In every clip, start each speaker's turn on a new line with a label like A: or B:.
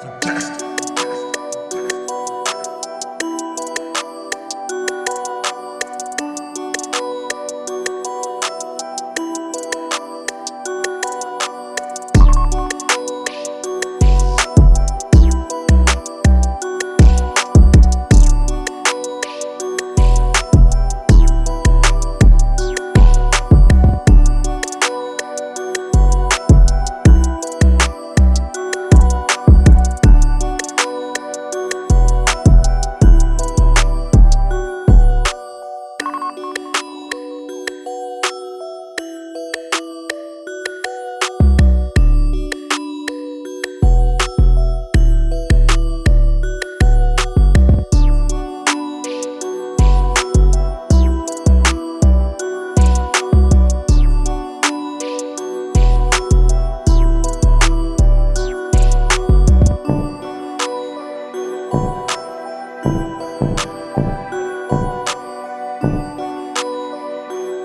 A: Fantastic.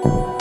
A: you